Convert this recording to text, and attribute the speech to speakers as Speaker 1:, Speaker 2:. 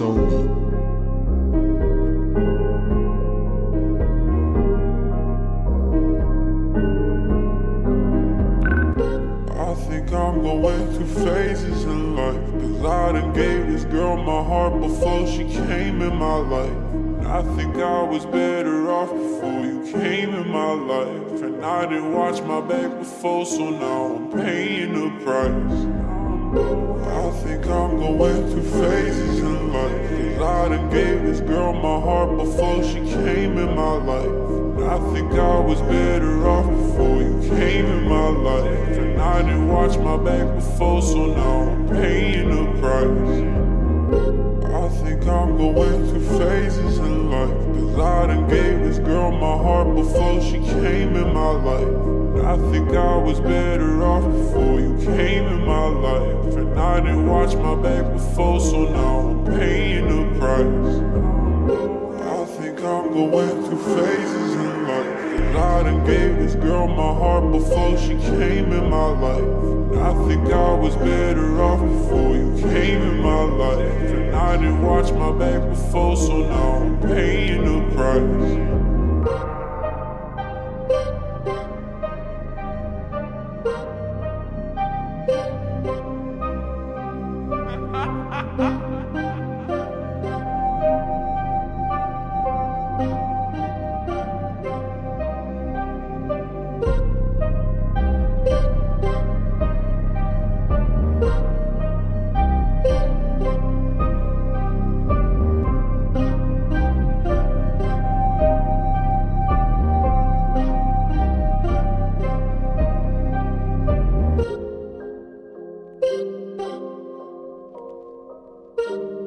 Speaker 1: I think I'm going through phases in life. Cause I done gave this girl my heart before she came in my life. I think I was better off before you came in my life. And I didn't watch my back before, so now I'm paying the price. I think I'm going through phases in life. Done gave this girl my heart before she came in my life. And I think I was better off before you came in my life. And I didn't watch my back before, so now I'm paying the price. I think I'm going through phases in life. Cause I done gave this girl my heart before she came in my life. And I think I was better off before you came in my life. And I didn't watch my back before, so now I'm paying the price. I think I'm going through phases in life. Cause I done gave this girl my heart before she came in my life. And I think I was better off before you came in my life. And I didn't watch my back before, so now I'm paying the price. you.